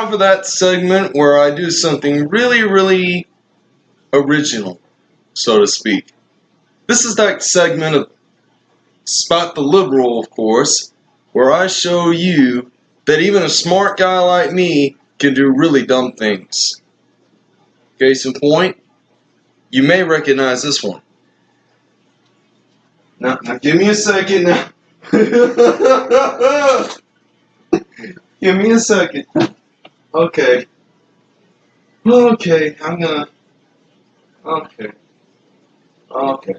Now for that segment where I do something really, really original, so to speak. This is that segment of Spot the Liberal, of course, where I show you that even a smart guy like me can do really dumb things. Case in point, you may recognize this one. Now, now give me a second now. give me a second. Okay. Okay, I'm gonna. Okay. Okay.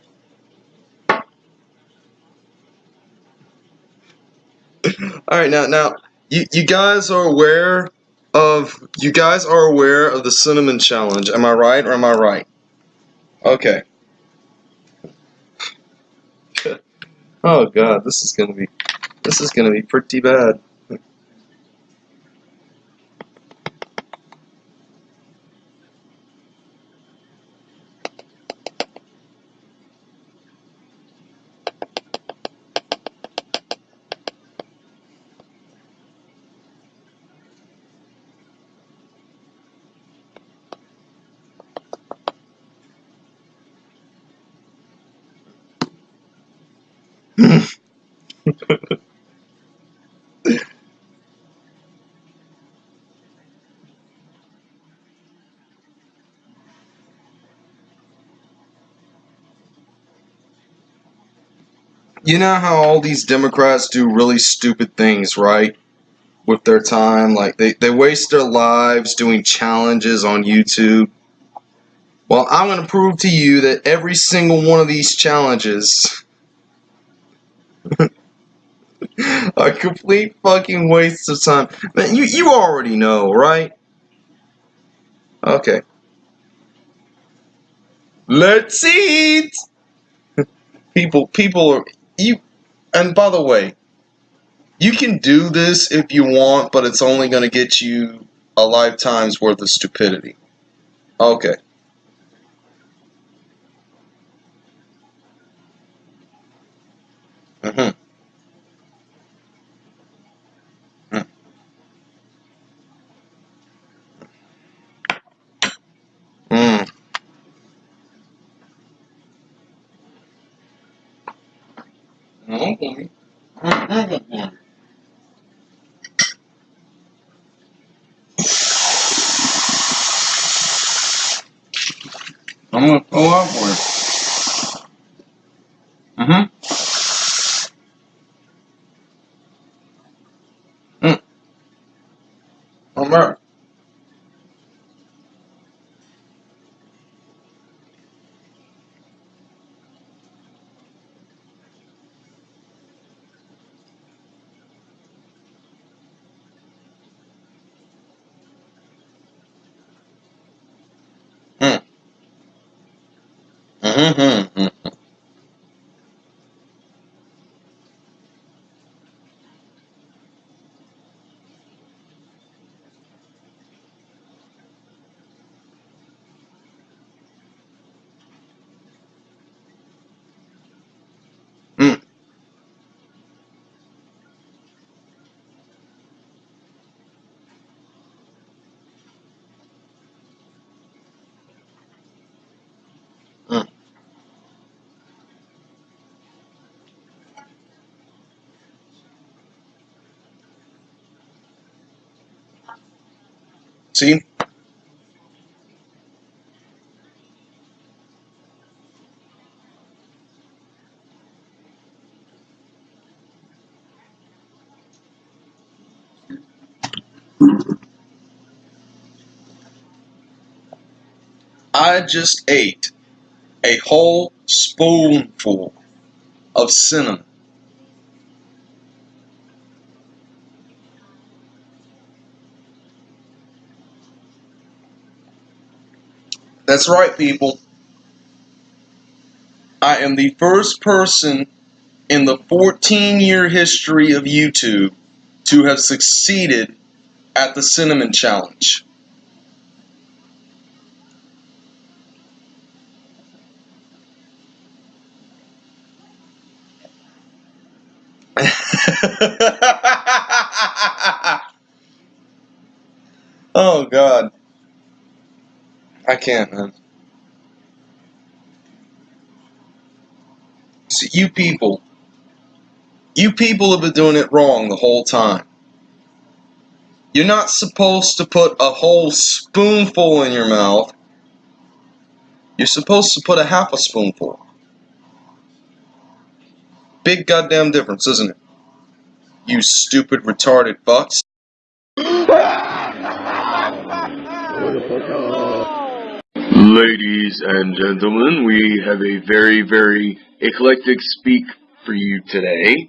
All right, now, now, you, you guys are aware of you guys are aware of the cinnamon challenge. Am I right or am I right? Okay. oh God, this is gonna be this is gonna be pretty bad. You know how all these Democrats do really stupid things, right? With their time, like they, they waste their lives doing challenges on YouTube. Well, I'm going to prove to you that every single one of these challenges are complete fucking waste of time. Man, you, you already know, right? Okay. Let's eat! People, people are, you, and by the way, you can do this if you want, but it's only going to get you a lifetime's worth of stupidity. Okay. Okay. Mm-hmm. I'm gonna pull up with. Mm-hmm. Mm. All right. Mm. Mm-hmm. I just ate a whole spoonful of cinnamon. That's right, people. I am the first person in the 14 year history of YouTube to have succeeded at the Cinnamon Challenge. oh God. I can't, man. So you people, you people have been doing it wrong the whole time. You're not supposed to put a whole spoonful in your mouth. You're supposed to put a half a spoonful. Big goddamn difference, isn't it? You stupid retarded fucks. Ladies and gentlemen, we have a very, very eclectic speak for you today.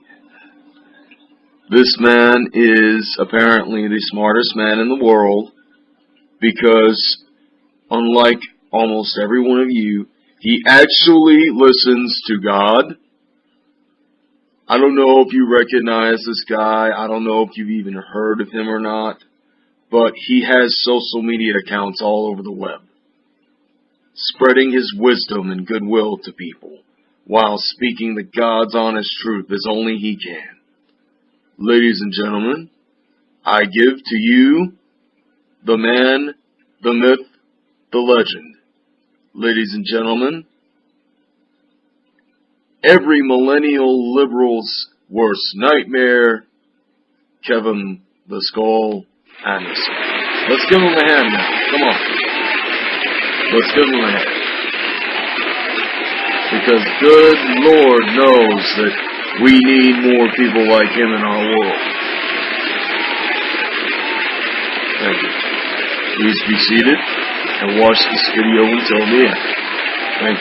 This man is apparently the smartest man in the world because, unlike almost every one of you, he actually listens to God. I don't know if you recognize this guy. I don't know if you've even heard of him or not, but he has social media accounts all over the web spreading his wisdom and goodwill to people, while speaking the God's honest truth as only he can. Ladies and gentlemen, I give to you the man, the myth, the legend. Ladies and gentlemen, every millennial liberal's worst nightmare, Kevin the Skull Anderson. Let's give him a hand now. Come on. Give him a. Because good Lord knows that we need more people like him in our world. Thank you. Please be seated and watch this video until the end. Thank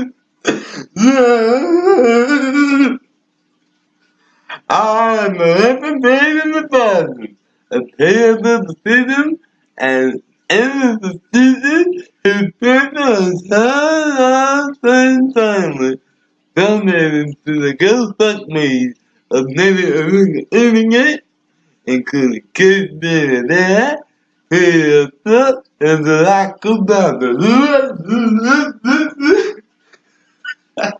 you. I'm in the body. A pay of the decision and of the season put on time same timely. Donated to the Ghost Fuck Me of never earning it, including kids being there, who up and the lack of I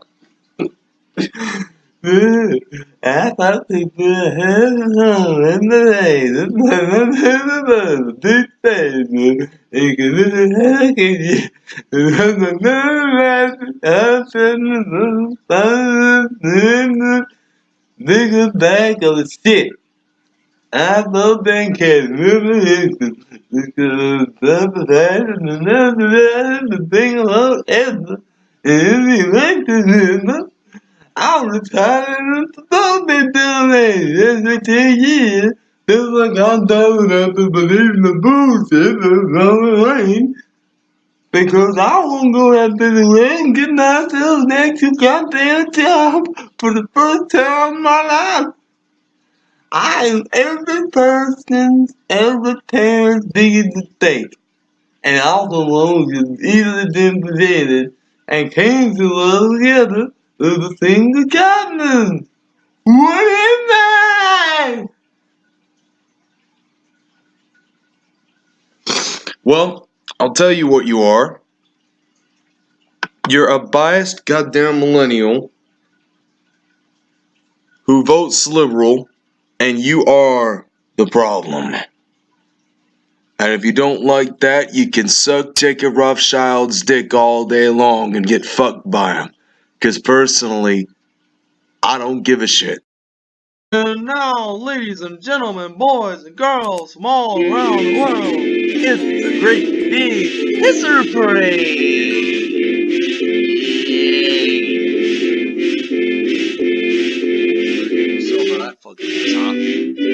thought people had home in the day. This had a big face. He could look at you. Niggas back of the shit. I thought they can really because the thing about ever. And he liked it, I'm retired to don't be doing it. Every 10 years, feels like I'm dumb enough to believe in the bullshit on the rain. Because I won't go after the rain and get myself an extra goddamn job for the first time in my life. I am every person's, every parent's biggest mistake. And also long as easily been presented and came to love together of the single cabin. What is that? Well, I'll tell you what you are. You're a biased goddamn millennial who votes liberal, and you are the problem. And if you don't like that, you can suck Jacob Rothschild's dick all day long and get fucked by him. Because personally, I don't give a shit. And now, ladies and gentlemen, boys and girls from all around the world, it's the great big Hisser Parade! So that fucking is,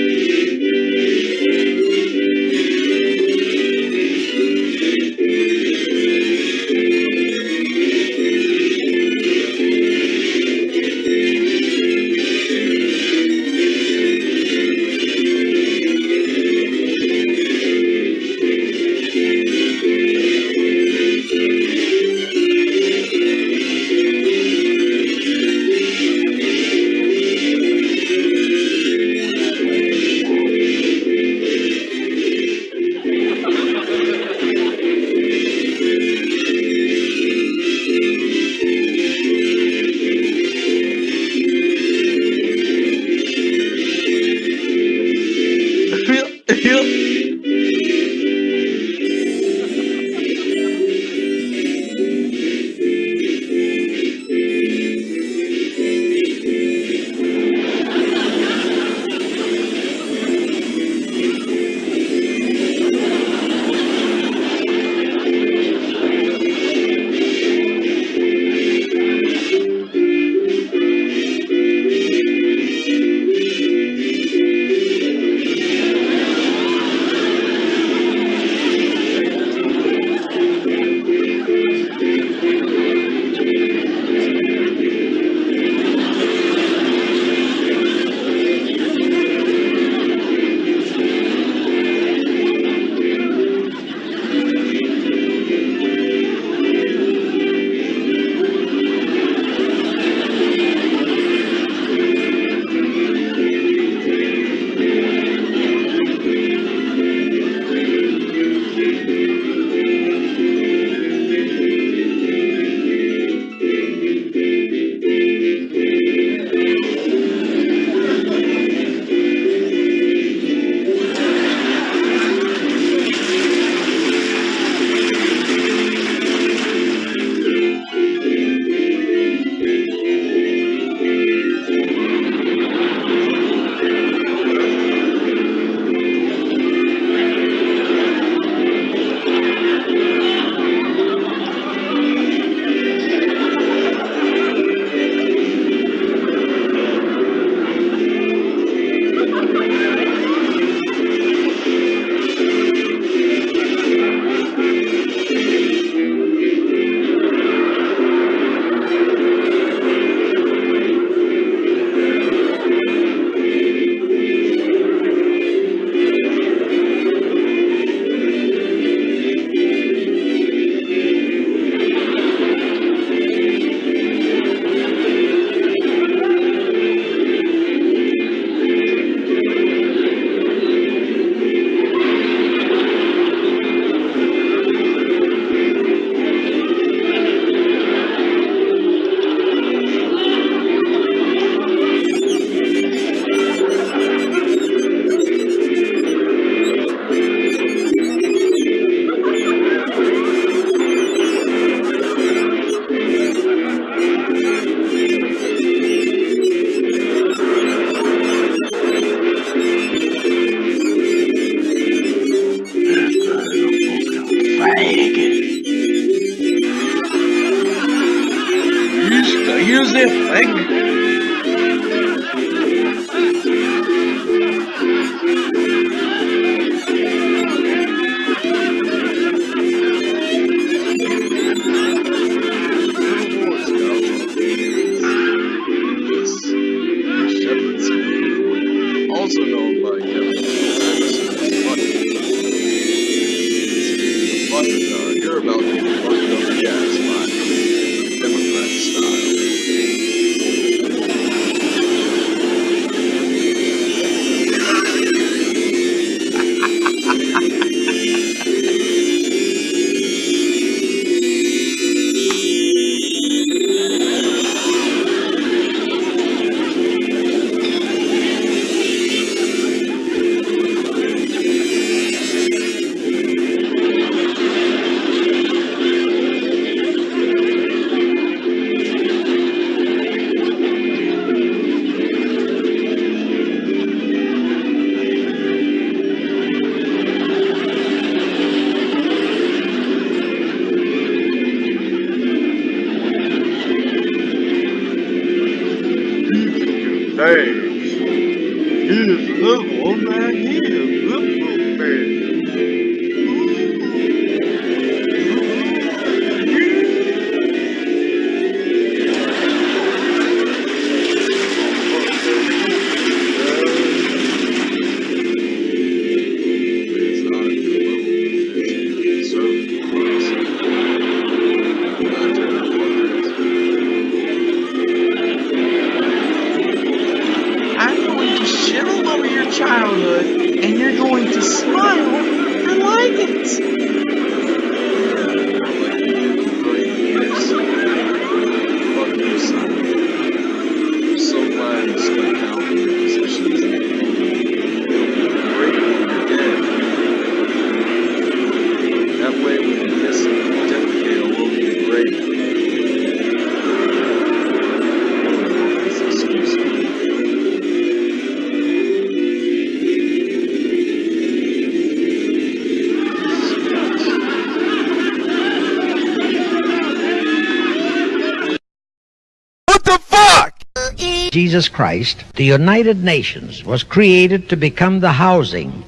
Jesus Christ, the United Nations was created to become the housing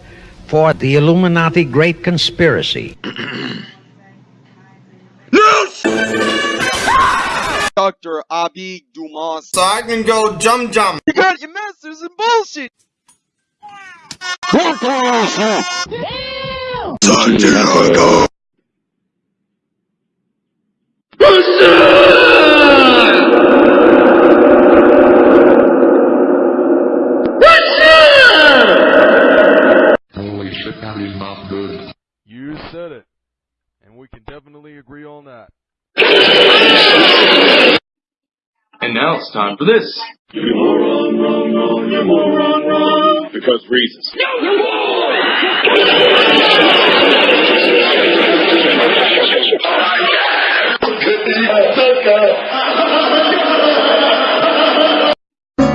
for the Illuminati Great Conspiracy. Dr. Abi Dumas. So I can go jum jum. You got your masters in bullshit! Holy it's time for this. Because reasons.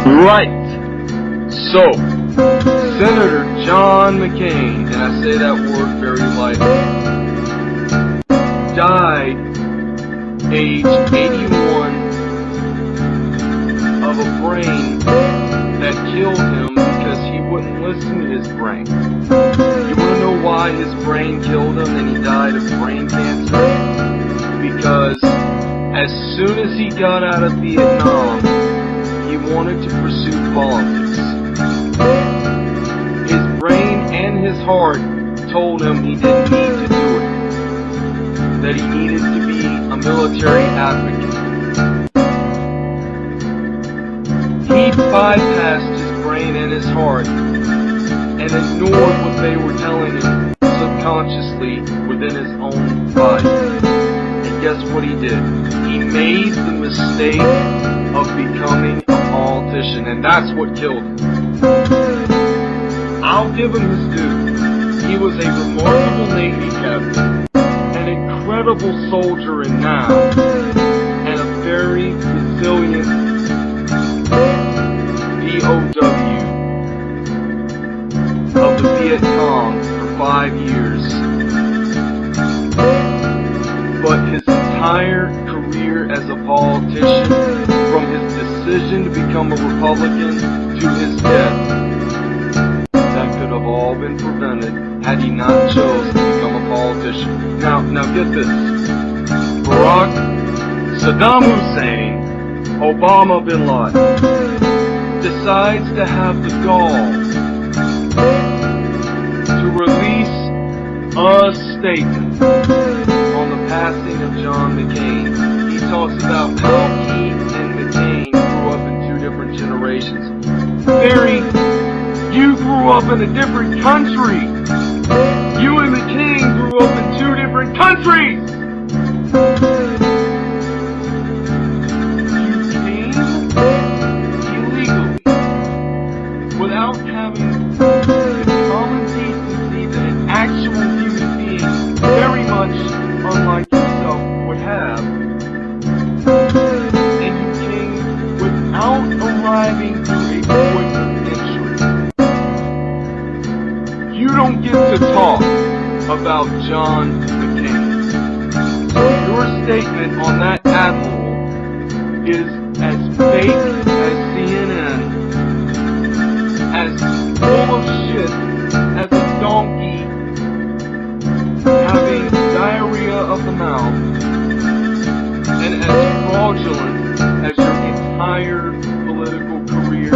Right. So, Senator John McCain, and I say that word very lightly, died age 81 to his brain. You want to know why his brain killed him and he died of brain cancer? Because as soon as he got out of Vietnam, he wanted to pursue politics. His brain and his heart told him he didn't need to do it. That he needed to be a military advocate. He bypassed his brain and his heart and ignored what they were telling him subconsciously within his own body. And guess what he did? He made the mistake of becoming a politician, and that's what killed him. I'll give him his due. He was a remarkable Navy captain, an incredible soldier in now, Viet Cong for five years. But his entire career as a politician, from his decision to become a Republican to his death, that could have all been prevented had he not chose to become a politician. Now, now get this. Barack, Saddam Hussein, Obama bin Laden decides to have the gall statement on the passing of John McCain. He talks about how he and McCain grew up in two different generations. Barry, you grew up in a different country. You and McCain grew up in two different countries. Fraudulent as your entire political career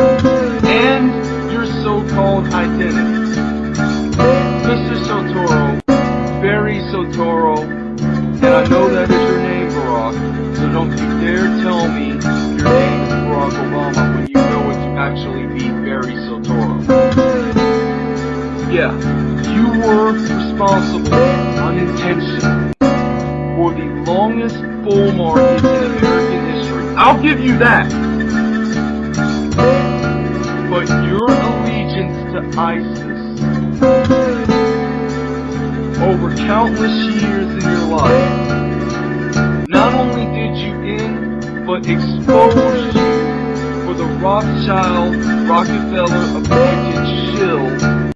and your so-called identity. I'll give you that. But your allegiance to ISIS over countless years in your life not only did you in, but exposed you for the Rothschild, Rockefeller appointed shill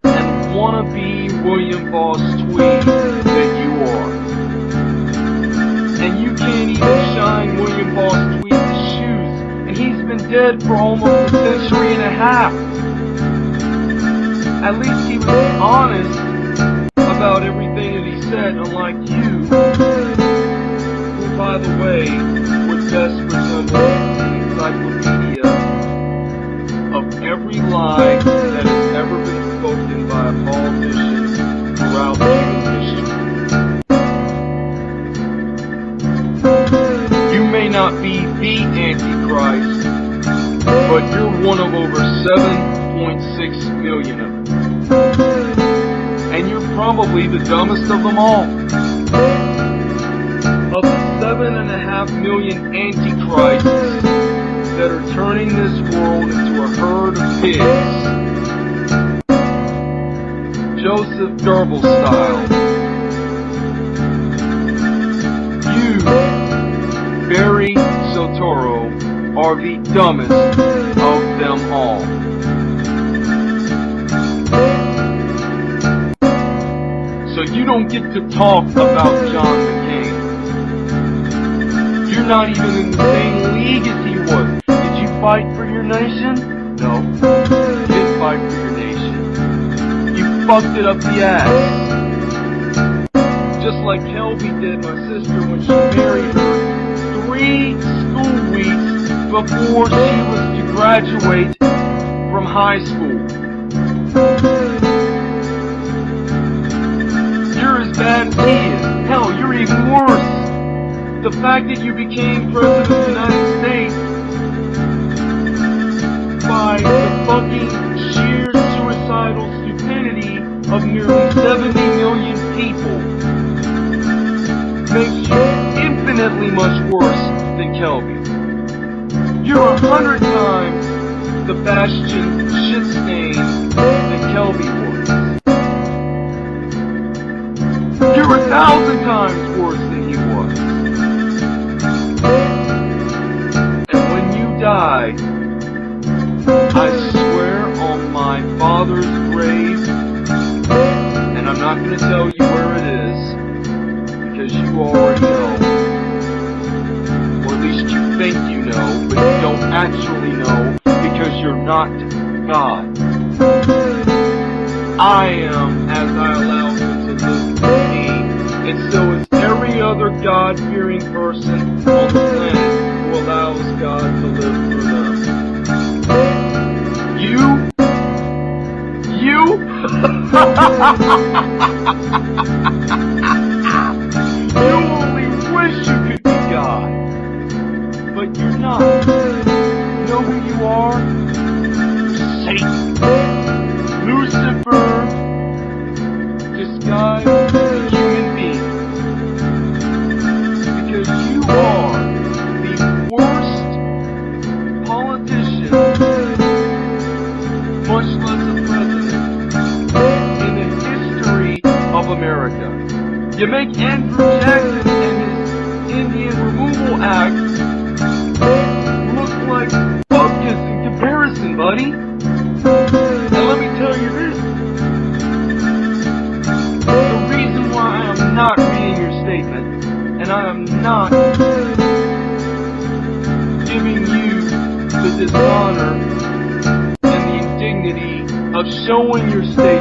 and wannabe William Boss Tweed dead for almost a century and a half. At least he was honest about everything that he said, unlike you, who, by the way, would best resemble an encyclopedia of every lie that has ever been spoken by a politician throughout human history. You may not be the Antichrist, but you're one of over 7.6 million of them. And you're probably the dumbest of them all. Of the seven and a half million antichrists that are turning this world into a herd of pigs, Joseph Goebbels style, are the dumbest of them all. So you don't get to talk about John McCain. You're not even in the same league as he was. Did you fight for your nation? No. You didn't fight for your nation. You fucked it up the ass. Just like Kelby did my sister when she married her three school weeks before she was to graduate from high school. You're as bad as he is. Hell, you're even worse. The fact that you became president of the United States by the fucking sheer suicidal stupidity of nearly 70 million people makes you infinitely much worse than Kelby. You're a hundred times the bastion shit stain that Kelby was. You're a thousand times worse than he was. And when you die, I swear on my father's grave, and I'm not going to tell you where it is, because you already know. You don't actually know, because you're not God. I am as I allow him to live me, and so is every other God-fearing person on the planet who allows God to live through them. You? You? you You know who you are? Satan. Lucifer disguised as a human being. Because you are the worst politician, much less a president, in the history of America. You make Andrew Jackson and his Indian Removal Act your statement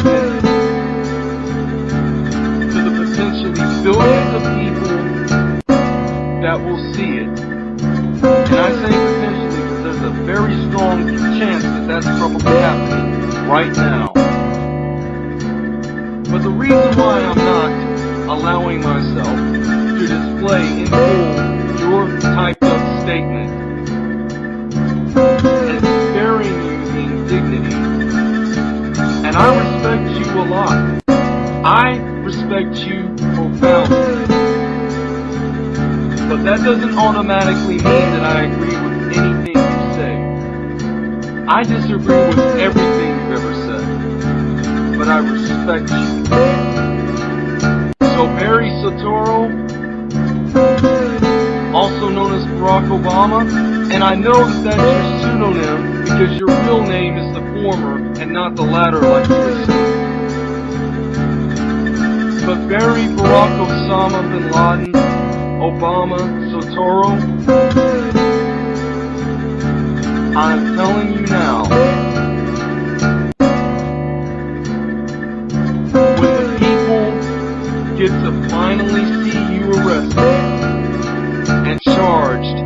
I respect you profoundly. But that doesn't automatically mean that I agree with anything you say. I disagree with everything you've ever said. But I respect you. So Barry Soetoro, also known as Barack Obama, and I know that that's your pseudonym because your real name is the former and not the latter like you assume. But Barry Barack Osama bin Laden, Obama, Soetoro, I'm telling you now, when the people get to finally see you arrested and charged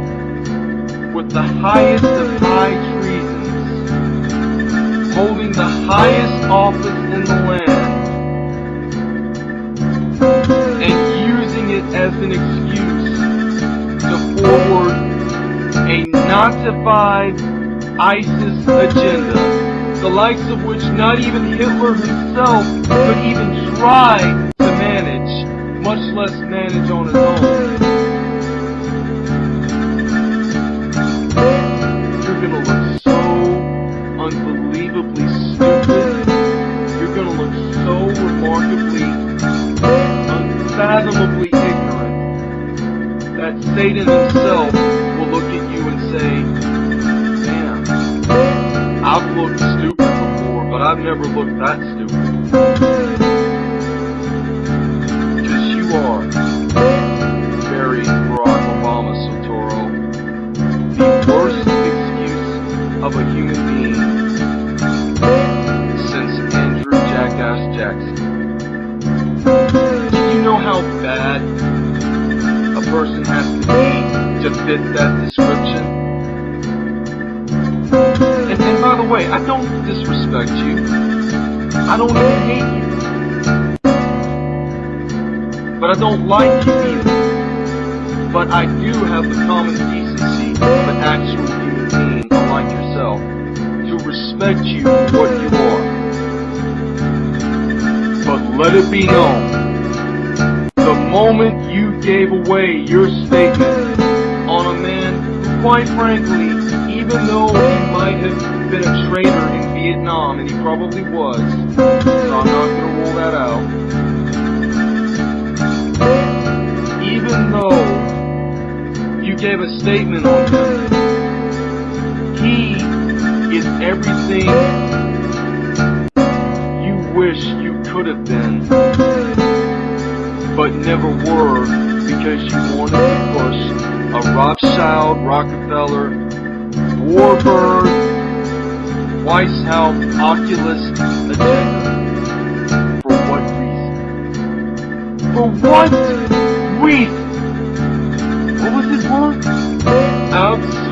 with the highest of high treasons, holding the highest office in the land, an excuse to forward a Nazified ISIS agenda, the likes of which not even Hitler himself could even try to manage, much less manage on his Thank you. Fit that description? And, and by the way, I don't disrespect you. I don't hate you. But I don't like you either. But I do have the common decency of an actual human being unlike yourself to respect you for what you are. But let it be known, the moment you gave away your statement quite frankly, even though he might have been a traitor in Vietnam, and he probably was, so I'm not going to rule that out, even though you gave a statement on him, he is everything you wish you could have been, but never were because you wanted to push a Rothschild, Rockefeller, Warburg, Weishaupt, Oculus agenda. For what reason? For what reason? What was it worth? Absolutely